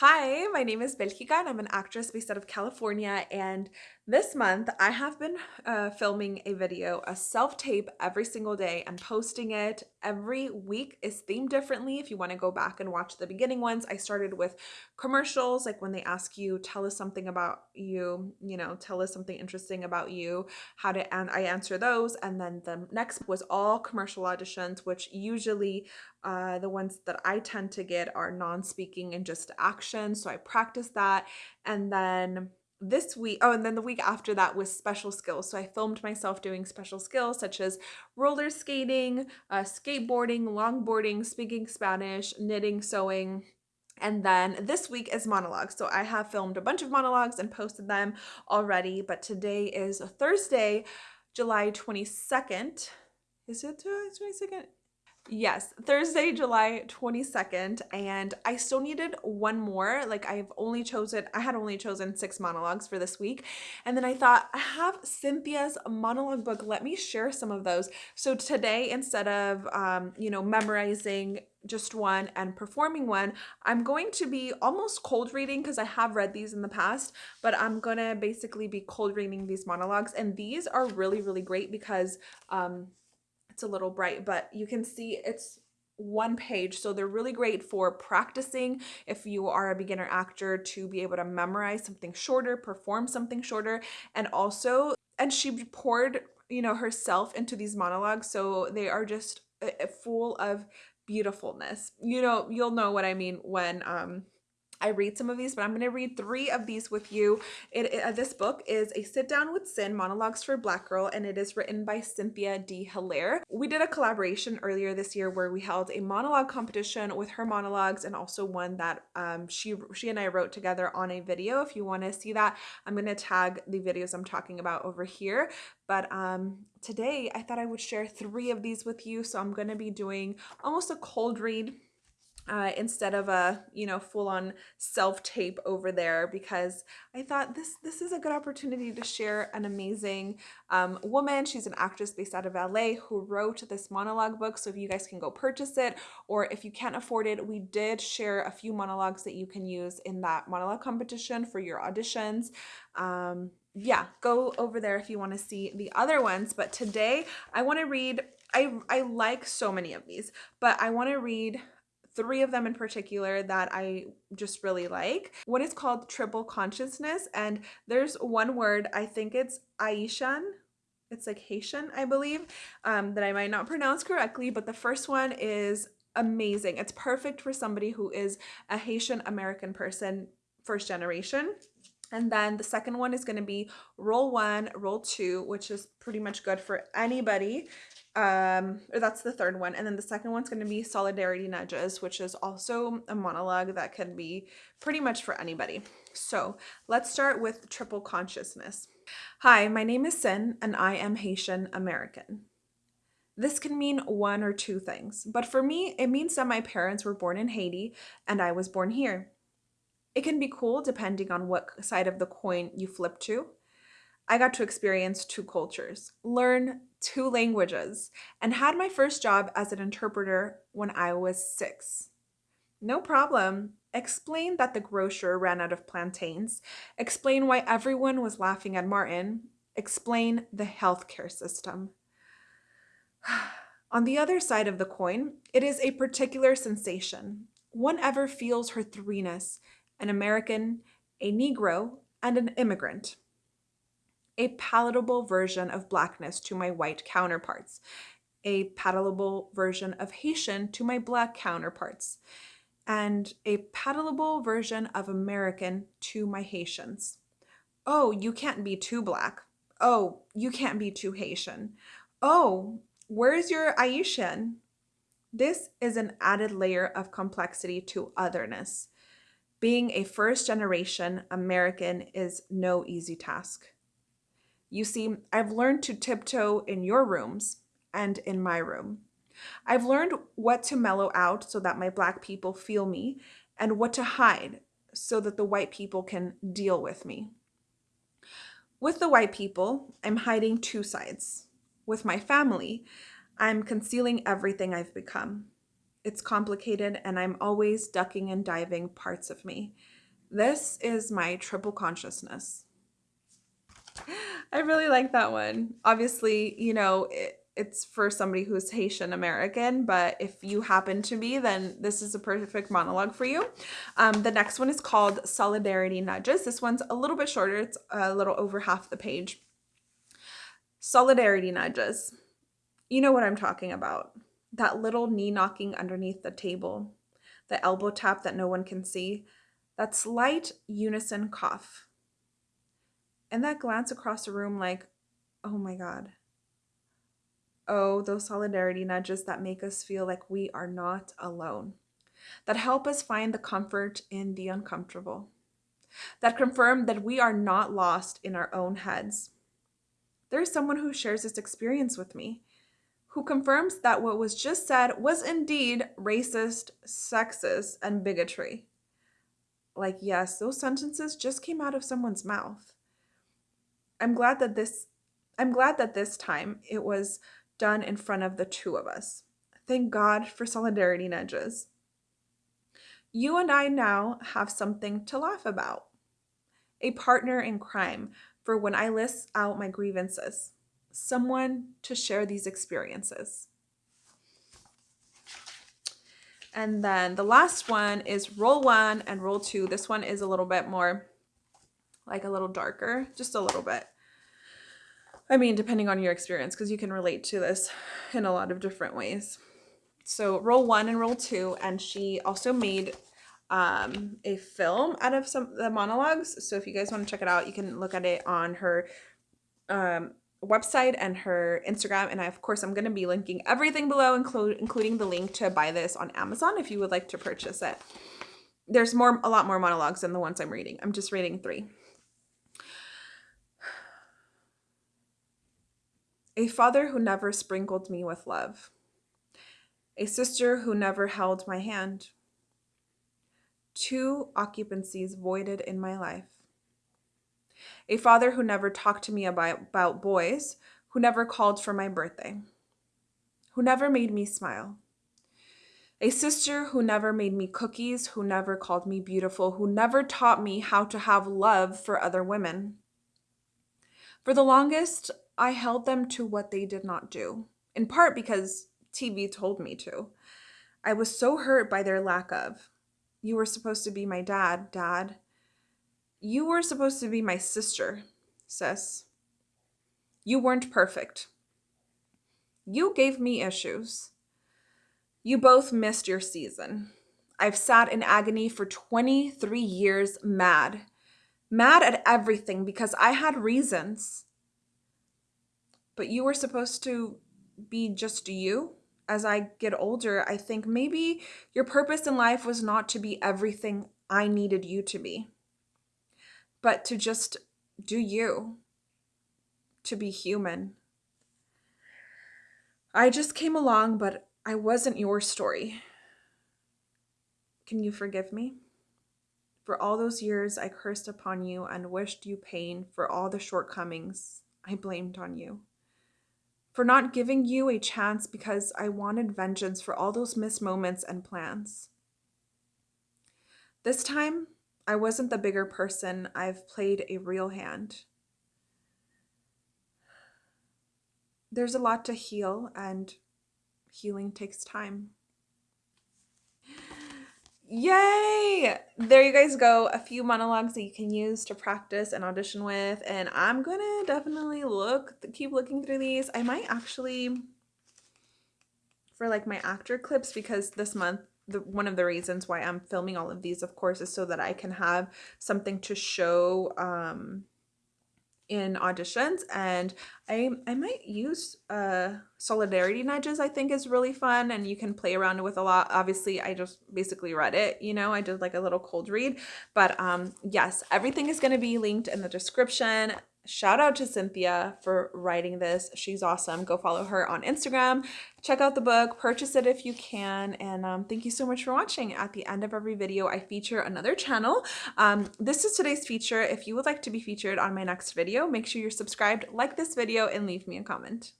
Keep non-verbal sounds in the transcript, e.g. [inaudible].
Hi, my name is Belgica and I'm an actress based out of California. And this month I have been uh, filming a video, a self-tape every single day and posting it every week is themed differently. If you want to go back and watch the beginning ones, I started with commercials, like when they ask you, tell us something about you, you know, tell us something interesting about you, how to, and I answer those. And then the next was all commercial auditions, which usually uh, the ones that I tend to get are non-speaking and just action. So I practice that. And then this week, oh, and then the week after that was special skills. So I filmed myself doing special skills such as roller skating, uh, skateboarding, longboarding, speaking Spanish, knitting, sewing, and then this week is monologues. So I have filmed a bunch of monologues and posted them already, but today is Thursday, July 22nd. Is it July 22nd? Yes, Thursday, July 22nd, and I still needed one more. Like I've only chosen, I had only chosen six monologues for this week. And then I thought, I have Cynthia's monologue book. Let me share some of those. So today, instead of, um, you know, memorizing just one and performing one, I'm going to be almost cold reading because I have read these in the past, but I'm going to basically be cold reading these monologues. And these are really, really great because, um, it's a little bright, but you can see it's one page. So they're really great for practicing if you are a beginner actor to be able to memorize something shorter, perform something shorter, and also, and she poured, you know, herself into these monologues. So they are just uh, uh, full of beautifulness. You know, you'll know what I mean when, um, I read some of these, but I'm going to read three of these with you. It, it uh, this book is A Sit Down with Sin, Monologues for Black Girl, and it is written by Cynthia D. Hilaire. We did a collaboration earlier this year where we held a monologue competition with her monologues and also one that um, she, she and I wrote together on a video. If you want to see that, I'm going to tag the videos I'm talking about over here. But um, today I thought I would share three of these with you. So I'm going to be doing almost a cold read uh, instead of a you know full-on self-tape over there because I thought this this is a good opportunity to share an amazing um, woman. She's an actress based out of LA who wrote this monologue book. So if you guys can go purchase it or if you can't afford it, we did share a few monologues that you can use in that monologue competition for your auditions. Um, yeah, go over there if you want to see the other ones. But today I want to read I, I like so many of these, but I want to read three of them in particular that I just really like. One is called Triple Consciousness, and there's one word, I think it's Ayisyen. It's like Haitian, I believe, um, that I might not pronounce correctly, but the first one is amazing. It's perfect for somebody who is a Haitian American person, first generation. And then the second one is going to be roll one, roll two, which is pretty much good for anybody um or that's the third one. And then the second one's going to be solidarity nudges which is also a monologue that can be pretty much for anybody. So let's start with triple consciousness. Hi my name is sin and i am haitian american. This can mean one or two things but for me it means that my parents were born in haiti and i was born here it can be cool depending on what side of the coin you flip to I got to experience two cultures, learn two languages, and had my first job as an interpreter when I was six. No problem. Explain that the grocer ran out of plantains. Explain why everyone was laughing at Martin. Explain the healthcare system. [sighs] On the other side of the coin, it is a particular sensation. One ever feels her threeness, an American, a Negro, and an immigrant a palatable version of blackness to my white counterparts, a palatable version of Haitian to my black counterparts, and a palatable version of American to my Haitians. Oh, you can't be too black. Oh, you can't be too Haitian. Oh, where's your Ayisyen? This is an added layer of complexity to otherness. Being a first generation American is no easy task. You see, I've learned to tiptoe in your rooms and in my room. I've learned what to mellow out so that my black people feel me and what to hide so that the white people can deal with me. With the white people, I'm hiding two sides. With my family, I'm concealing everything I've become. It's complicated, and I'm always ducking and diving parts of me. This is my triple consciousness. I really like that one. Obviously, you know, it, it's for somebody who's Haitian American, but if you happen to be, then this is a perfect monologue for you. Um, the next one is called Solidarity Nudges. This one's a little bit shorter, it's a little over half the page. Solidarity Nudges. You know what I'm talking about. That little knee knocking underneath the table, the elbow tap that no one can see, that slight unison cough, and that glance across the room like, oh my God. Oh, those solidarity nudges that make us feel like we are not alone, that help us find the comfort in the uncomfortable, that confirm that we are not lost in our own heads. There is someone who shares this experience with me, who confirms that what was just said was indeed racist, sexist, and bigotry. Like, yes, those sentences just came out of someone's mouth. I'm glad that this I'm glad that this time it was done in front of the two of us. Thank God for solidarity nudges. You and I now have something to laugh about. A partner in crime for when I list out my grievances. Someone to share these experiences. And then the last one is roll one and roll two. This one is a little bit more like a little darker, just a little bit. I mean, depending on your experience, because you can relate to this in a lot of different ways. So roll one and roll two, and she also made um, a film out of some of the monologues. So if you guys want to check it out, you can look at it on her um, website and her Instagram. And I, of course, I'm going to be linking everything below, include, including the link to buy this on Amazon if you would like to purchase it. There's more, a lot more monologues than the ones I'm reading. I'm just reading three. A father who never sprinkled me with love. A sister who never held my hand. Two occupancies voided in my life. A father who never talked to me about, about boys, who never called for my birthday, who never made me smile. A sister who never made me cookies, who never called me beautiful, who never taught me how to have love for other women. For the longest, I held them to what they did not do, in part because TV told me to. I was so hurt by their lack of. You were supposed to be my dad, dad. You were supposed to be my sister, sis. You weren't perfect. You gave me issues. You both missed your season. I've sat in agony for 23 years, mad. Mad at everything because I had reasons but you were supposed to be just you. As I get older, I think maybe your purpose in life was not to be everything I needed you to be, but to just do you, to be human. I just came along, but I wasn't your story. Can you forgive me? For all those years I cursed upon you and wished you pain for all the shortcomings I blamed on you for not giving you a chance because I wanted vengeance for all those missed moments and plans. This time, I wasn't the bigger person. I've played a real hand. There's a lot to heal, and healing takes time. Yay! There you guys go. A few monologues that you can use to practice and audition with. And I'm gonna definitely look, keep looking through these. I might actually, for like my actor clips, because this month, the, one of the reasons why I'm filming all of these, of course, is so that I can have something to show um, in auditions and I, I might use uh, solidarity nudges I think is really fun and you can play around with a lot. Obviously, I just basically read it, you know, I did like a little cold read. But um, yes, everything is going to be linked in the description. Shout out to Cynthia for writing this. She's awesome. Go follow her on Instagram. Check out the book, purchase it if you can. And um, thank you so much for watching. At the end of every video, I feature another channel. Um, this is today's feature. If you would like to be featured on my next video, make sure you're subscribed, like this video, and leave me a comment.